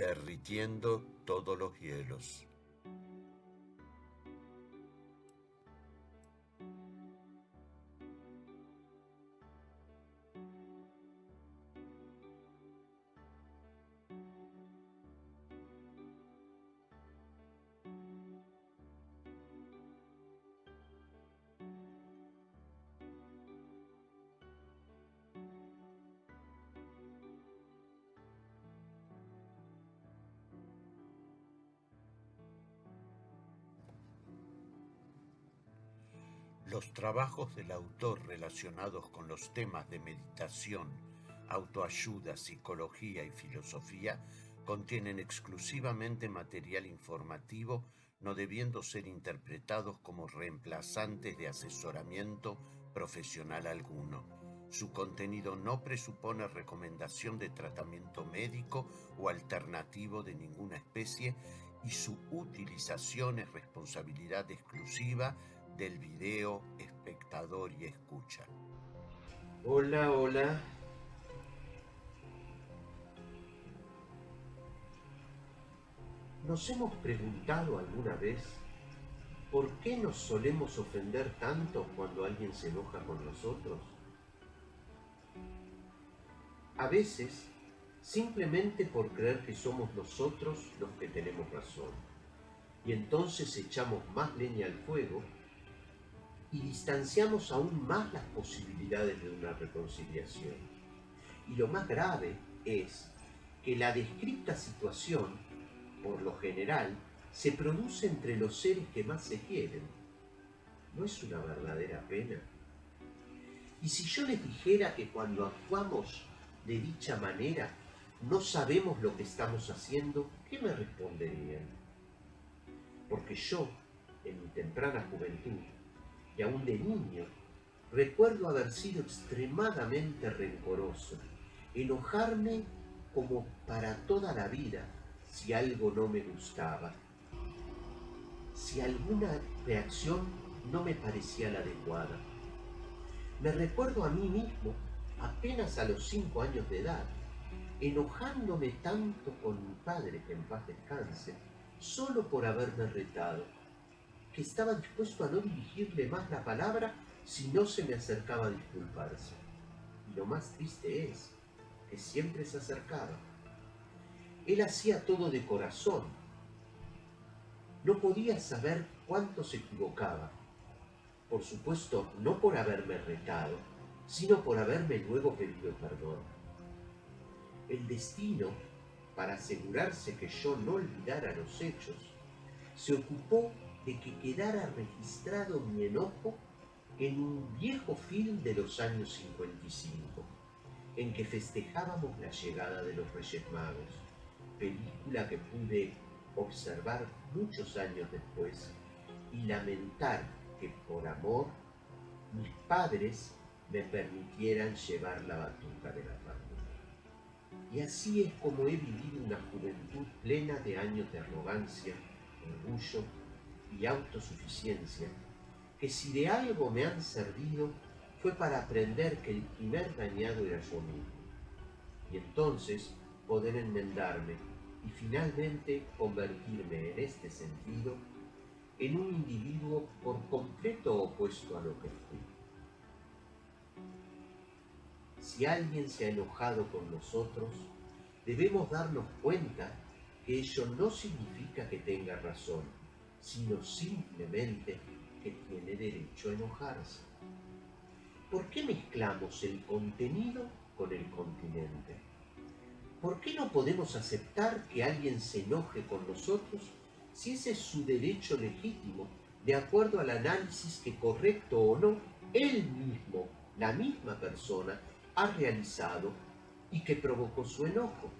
derritiendo todos los hielos. Los trabajos del autor relacionados con los temas de meditación, autoayuda, psicología y filosofía contienen exclusivamente material informativo no debiendo ser interpretados como reemplazantes de asesoramiento profesional alguno. Su contenido no presupone recomendación de tratamiento médico o alternativo de ninguna especie y su utilización es responsabilidad exclusiva del video espectador y escucha. Hola, hola. ¿Nos hemos preguntado alguna vez por qué nos solemos ofender tanto cuando alguien se enoja con nosotros? A veces, simplemente por creer que somos nosotros los que tenemos razón. Y entonces echamos más leña al fuego y distanciamos aún más las posibilidades de una reconciliación. Y lo más grave es que la descrita situación, por lo general, se produce entre los seres que más se quieren. ¿No es una verdadera pena? Y si yo les dijera que cuando actuamos de dicha manera no sabemos lo que estamos haciendo, ¿qué me responderían? Porque yo, en mi temprana juventud, aún de niño, recuerdo haber sido extremadamente rencoroso, enojarme como para toda la vida si algo no me gustaba, si alguna reacción no me parecía la adecuada. Me recuerdo a mí mismo, apenas a los cinco años de edad, enojándome tanto con mi padre, que en paz descanse, solo por haberme retado que estaba dispuesto a no dirigirle más la palabra si no se me acercaba a disculparse. Y lo más triste es que siempre se acercaba. Él hacía todo de corazón. No podía saber cuánto se equivocaba. Por supuesto, no por haberme retado, sino por haberme luego pedido perdón. El destino, para asegurarse que yo no olvidara los hechos, se ocupó de que quedara registrado mi enojo en un viejo film de los años 55, en que festejábamos la llegada de los Reyes Magos, película que pude observar muchos años después y lamentar que por amor mis padres me permitieran llevar la batuta de la familia. Y así es como he vivido una juventud plena de años de arrogancia, orgullo y autosuficiencia, que si de algo me han servido fue para aprender que el primer dañado era yo mismo, y entonces poder enmendarme y finalmente convertirme en este sentido en un individuo por completo opuesto a lo que fui. Si alguien se ha enojado con nosotros, debemos darnos cuenta que ello no significa que tenga razón, sino simplemente que tiene derecho a enojarse. ¿Por qué mezclamos el contenido con el continente? ¿Por qué no podemos aceptar que alguien se enoje con nosotros si ese es su derecho legítimo, de acuerdo al análisis que correcto o no, él mismo, la misma persona, ha realizado y que provocó su enojo?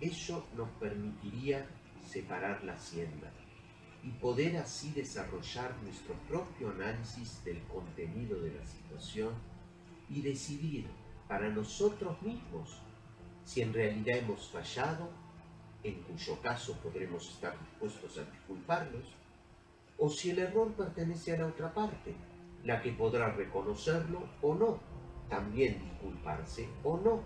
Ello nos permitiría separar la hacienda y poder así desarrollar nuestro propio análisis del contenido de la situación y decidir para nosotros mismos si en realidad hemos fallado, en cuyo caso podremos estar dispuestos a disculparnos, o si el error pertenece a la otra parte, la que podrá reconocerlo o no, también disculparse o no.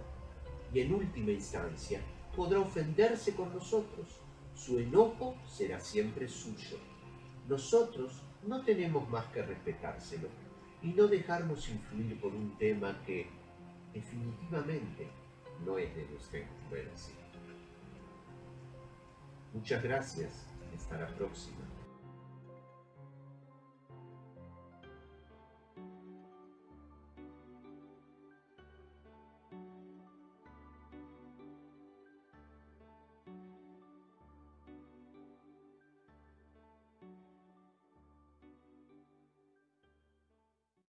Y en última instancia, podrá ofenderse con nosotros. Su enojo será siempre suyo. Nosotros no tenemos más que respetárselo y no dejarnos influir por un tema que definitivamente no es de nuestra influencia. Muchas gracias. Hasta la próxima.